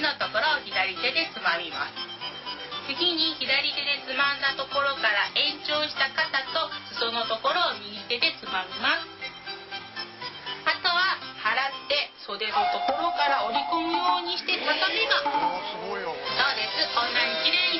のところを左手でつまみます。次に左手でつまんだところから延長した肩と裾のところを右手でつまみます。あとは払って袖のところから折り込むようにして畳めばそうです。こんなに綺麗に